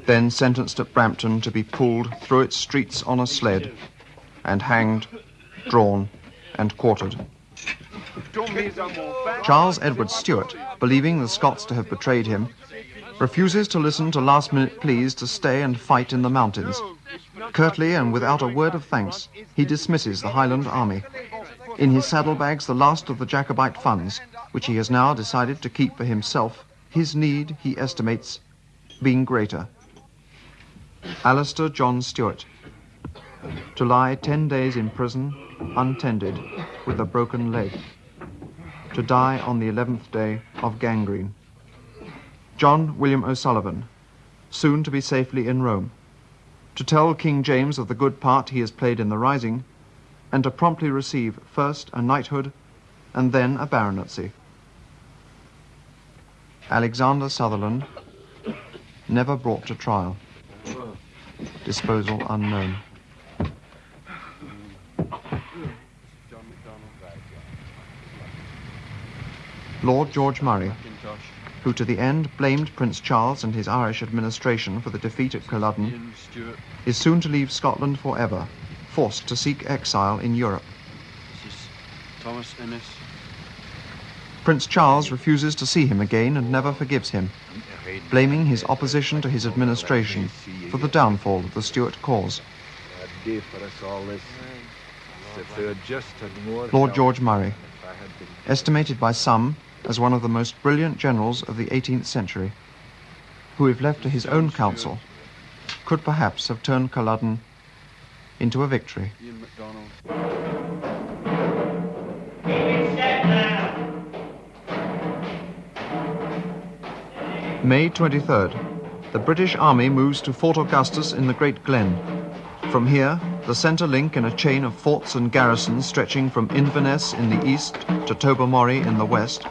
then sentenced at Brampton to be pulled through its streets on a sled, and hanged, drawn, and quartered. Charles Edward Stuart, believing the Scots to have betrayed him, refuses to listen to last minute pleas to stay and fight in the mountains. Curtly and without a word of thanks, he dismisses the Highland army. In his saddlebags, the last of the Jacobite funds, which he has now decided to keep for himself, his need, he estimates, being greater. Alistair John Stewart, to lie ten days in prison, untended, with a broken leg, to die on the eleventh day of gangrene. John William O'Sullivan, soon to be safely in Rome, to tell King James of the good part he has played in the rising, and to promptly receive first a knighthood and then a baronetcy. Alexander Sutherland, never brought to trial. Disposal unknown. Lord George Murray, who to the end blamed Prince Charles and his Irish administration for the defeat at Culloden, is soon to leave Scotland forever, forced to seek exile in Europe. This is Thomas Innes. Prince Charles refuses to see him again and never forgives him, blaming his opposition to his administration for the downfall of the Stuart cause. Lord George Murray, estimated by some as one of the most brilliant generals of the 18th century, who, if left to his own counsel, could perhaps have turned Culloden into a victory. May 23rd. The British Army moves to Fort Augustus in the Great Glen. From here, the center link in a chain of forts and garrisons stretching from Inverness in the east to Tobermory in the west,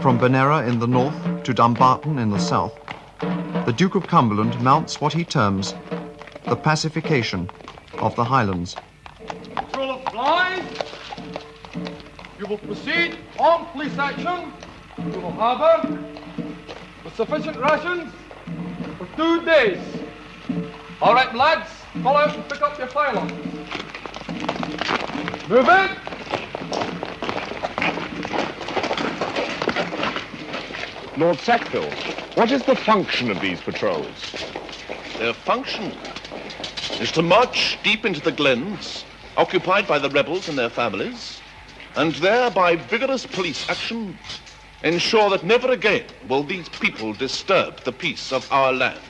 from Benera in the north to Dumbarton in the south, the Duke of Cumberland mounts what he terms the pacification of the Highlands. Patrol of flies. You will proceed on police action to the harbour with sufficient rations for two days. All right, lads, follow and pick up your firearms. Move it. Lord Sackville, what is the function of these patrols? Their function is to march deep into the glens, occupied by the rebels and their families, and there, by vigorous police action, ensure that never again will these people disturb the peace of our land.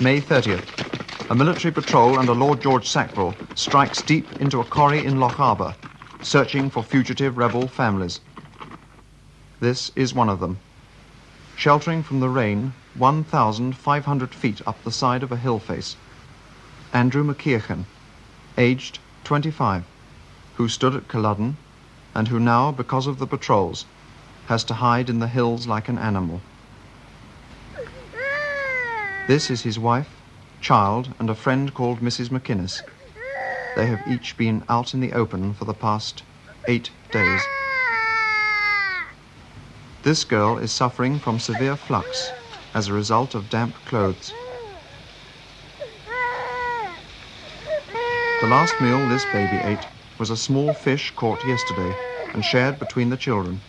May 30th. A military patrol under Lord George Sackville strikes deep into a quarry in Lochaber, searching for fugitive rebel families. This is one of them. Sheltering from the rain 1,500 feet up the side of a hill face. Andrew McKeachin, aged 25, who stood at Culloden and who now, because of the patrols, has to hide in the hills like an animal. This is his wife, child, and a friend called Mrs. McInnes. They have each been out in the open for the past eight days. This girl is suffering from severe flux as a result of damp clothes. The last meal this baby ate was a small fish caught yesterday and shared between the children.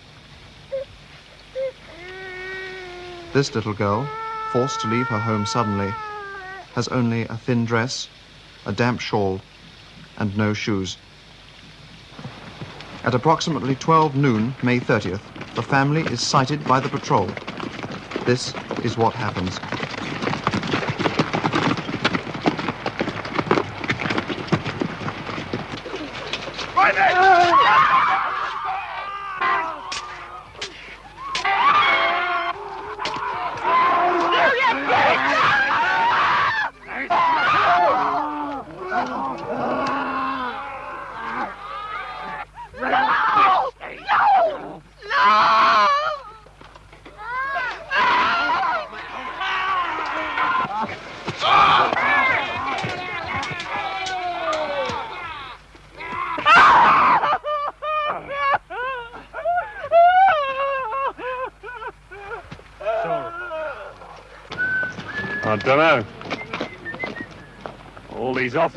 This little girl, forced to leave her home suddenly, has only a thin dress, a damp shawl, and no shoes. At approximately 12 noon, May 30th, the family is sighted by the patrol. This is what happens.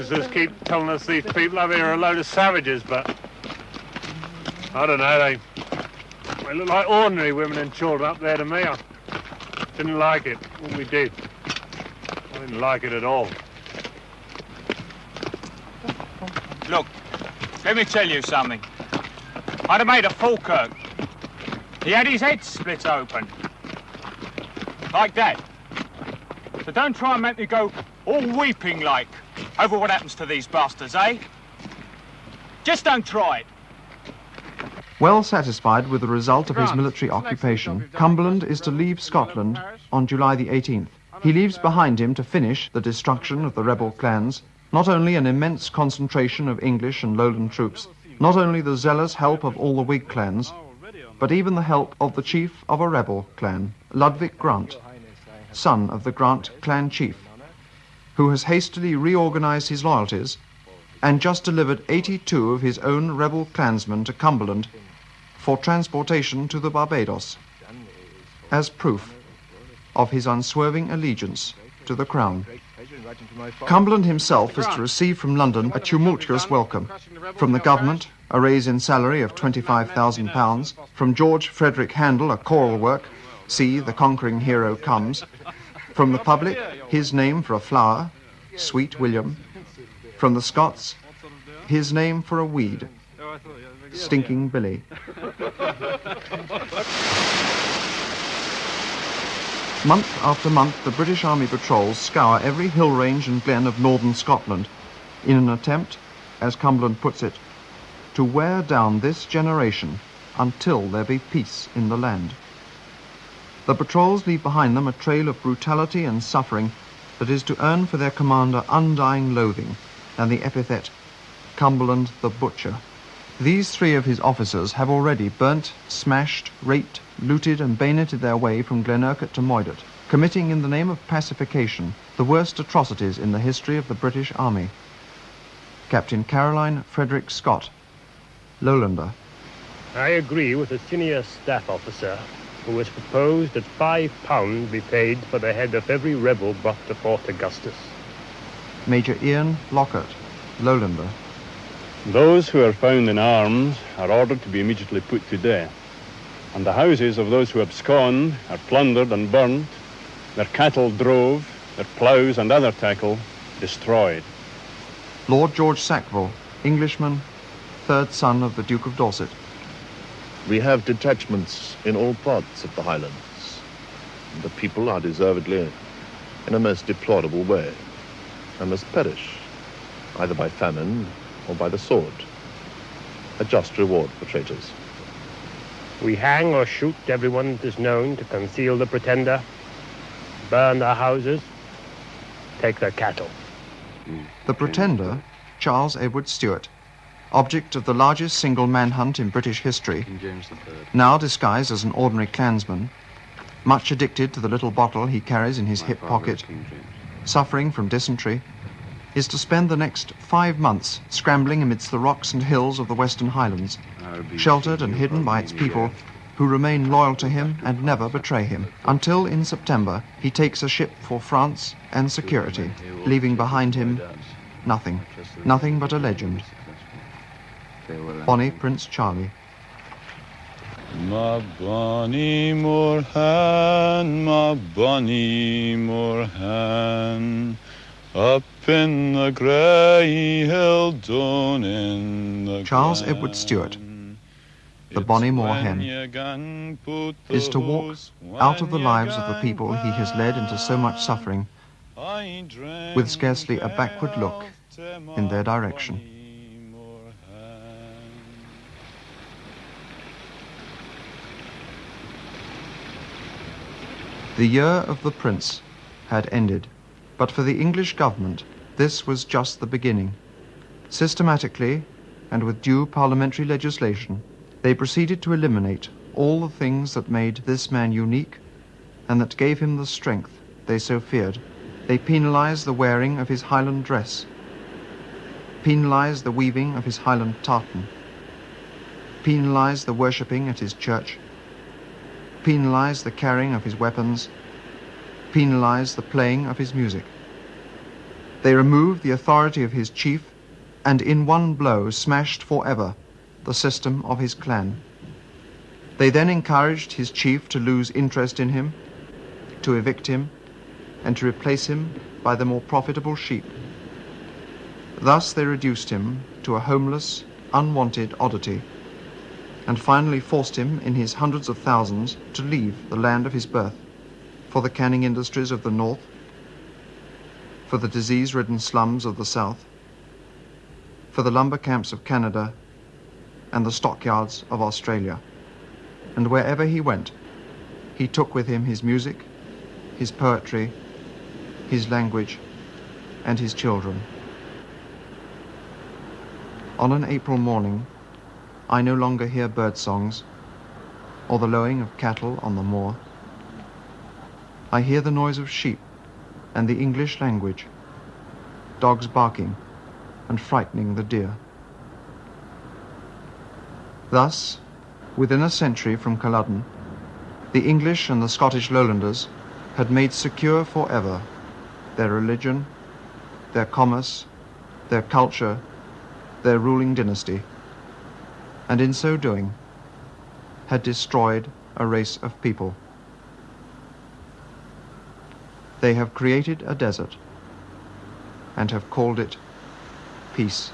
Officers keep telling us these people over here are a load of savages, but I don't know. They, they look like ordinary women and children up there to me. I didn't like it, what we did. I didn't like it at all. Look, let me tell you something. I'd have made a Falkirk. He had his head split open. Like that. So don't try and make me go all weeping like over what happens to these bastards, eh? Just don't try it. Well satisfied with the result of his military occupation, Cumberland is to leave Scotland on July the 18th. He leaves behind him to finish the destruction of the rebel clans, not only an immense concentration of English and Lowland troops, not only the zealous help of all the Whig clans, but even the help of the chief of a rebel clan, Ludovick Grant, son of the Grant clan chief, who has hastily reorganized his loyalties and just delivered 82 of his own rebel clansmen to Cumberland for transportation to the Barbados as proof of his unswerving allegiance to the Crown. Cumberland himself is to receive from London a tumultuous welcome. From the government, a raise in salary of £25,000. From George Frederick Handel, a choral work, See, the conquering hero comes. From the public, his name for a flower, Sweet William. From the Scots, his name for a weed, Stinking Billy. Month after month, the British Army patrols scour every hill range and glen of northern Scotland in an attempt, as Cumberland puts it, to wear down this generation until there be peace in the land. The patrols leave behind them a trail of brutality and suffering that is to earn for their commander undying loathing and the epithet Cumberland the Butcher. These three of his officers have already burnt, smashed, raped, looted, and bayoneted their way from Glenurquhart to Moidart, committing in the name of pacification the worst atrocities in the history of the British Army. Captain Caroline Frederick Scott, Lowlander. I agree with the senior staff officer who has proposed that five pounds be paid for the head of every rebel brought to Fort Augustus. Major Ian Lockhart, Lowlander. Those who are found in arms are ordered to be immediately put to death, and the houses of those who abscond are plundered and burnt, their cattle drove, their ploughs and other tackle destroyed. Lord George Sackville, Englishman, third son of the Duke of Dorset. We have detachments in all parts of the Highlands. The people are deservedly in a most deplorable way and must perish, either by famine or by the sword. A just reward for traitors. We hang or shoot everyone that is known to conceal the pretender, burn their houses, take their cattle. The pretender, Charles Edward Stuart, object of the largest single manhunt in British history, now disguised as an ordinary clansman, much addicted to the little bottle he carries in his hip pocket, suffering from dysentery, is to spend the next five months scrambling amidst the rocks and hills of the Western Highlands, sheltered and hidden by its people who remain loyal to him and never betray him, until in September he takes a ship for France and security, leaving behind him nothing, nothing but a legend. Uh, bonnie Prince Charlie. Ma bonnie moorhen, ma bonnie moorhen, up in the grey hill down in the Charles Edward Stuart, the Bonnie Moor Hen, is to walk out of the lives of the people he has led into so much suffering with scarcely a backward look in their direction. The year of the prince had ended, but for the English government this was just the beginning. Systematically, and with due parliamentary legislation, they proceeded to eliminate all the things that made this man unique and that gave him the strength they so feared. They penalized the wearing of his Highland dress, penalized the weaving of his Highland tartan, penalized the worshipping at his church, penalized the carrying of his weapons, penalized the playing of his music. They removed the authority of his chief and in one blow smashed forever the system of his clan. They then encouraged his chief to lose interest in him, to evict him, and to replace him by the more profitable sheep. Thus they reduced him to a homeless, unwanted oddity, and finally forced him in his hundreds of thousands to leave the land of his birth for the canning industries of the north, for the disease-ridden slums of the south, for the lumber camps of Canada and the stockyards of Australia. And wherever he went, he took with him his music, his poetry, his language, and his children. On an April morning, I no longer hear bird songs or the lowing of cattle on the moor. I hear the noise of sheep and the English language, dogs barking and frightening the deer. Thus, within a century from Culloden, the English and the Scottish lowlanders had made secure forever their religion, their commerce, their culture, their ruling dynasty, and in so doing had destroyed a race of people. They have created a desert and have called it peace.